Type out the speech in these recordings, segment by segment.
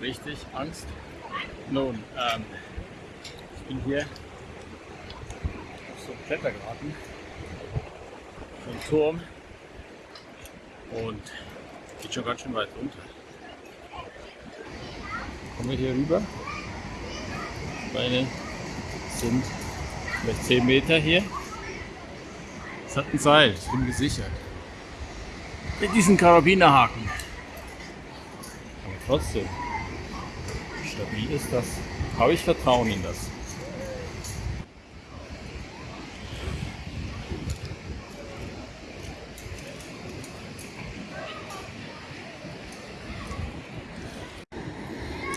richtig Angst. Nun, ähm, ich bin hier auf so einem Klettergarten, so ein Turm und geht schon ganz schön weit runter. Kommen wir hier rüber. Meine sind vielleicht 10 Meter hier. Es hat ein Seil, ich bin gesichert. Mit diesen Karabinerhaken. Trotzdem, stabil ist das. Habe ich Vertrauen in das.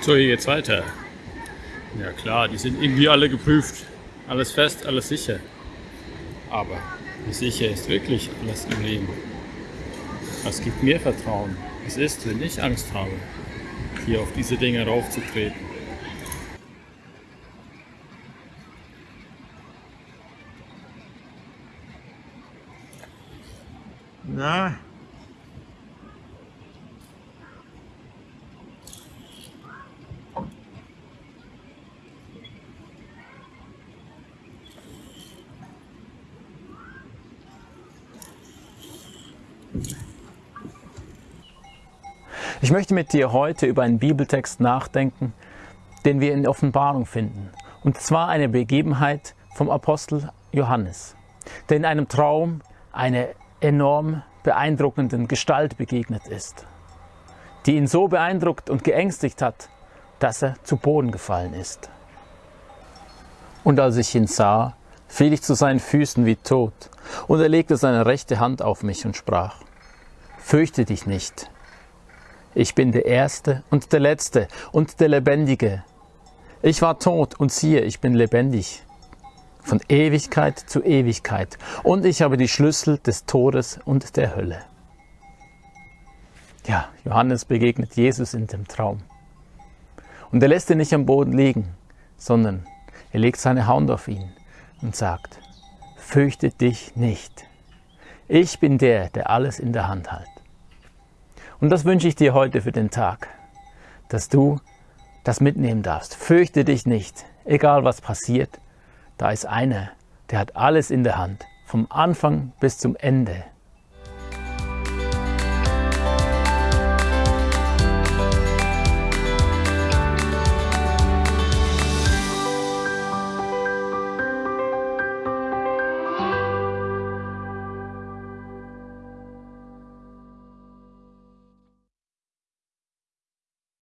So, hier geht's weiter. Ja klar, die sind irgendwie alle geprüft. Alles fest, alles sicher. Aber wie sicher ist wirklich alles im Leben? Was gibt mir Vertrauen? Es ist, wenn ich Angst habe, hier auf diese Dinge raufzutreten. Na, Ich möchte mit dir heute über einen Bibeltext nachdenken, den wir in Offenbarung finden. Und zwar eine Begebenheit vom Apostel Johannes, der in einem Traum einer enorm beeindruckenden Gestalt begegnet ist, die ihn so beeindruckt und geängstigt hat, dass er zu Boden gefallen ist. Und als ich ihn sah, fiel ich zu seinen Füßen wie tot, und er legte seine rechte Hand auf mich und sprach, Fürchte dich nicht, ich bin der Erste und der Letzte und der Lebendige. Ich war tot und siehe, ich bin lebendig. Von Ewigkeit zu Ewigkeit. Und ich habe die Schlüssel des Todes und der Hölle. Ja, Johannes begegnet Jesus in dem Traum. Und er lässt ihn nicht am Boden liegen, sondern er legt seine Hand auf ihn und sagt, fürchte dich nicht. Ich bin der, der alles in der Hand hat. Und das wünsche ich dir heute für den Tag, dass du das mitnehmen darfst. Fürchte dich nicht, egal was passiert. Da ist einer, der hat alles in der Hand, vom Anfang bis zum Ende.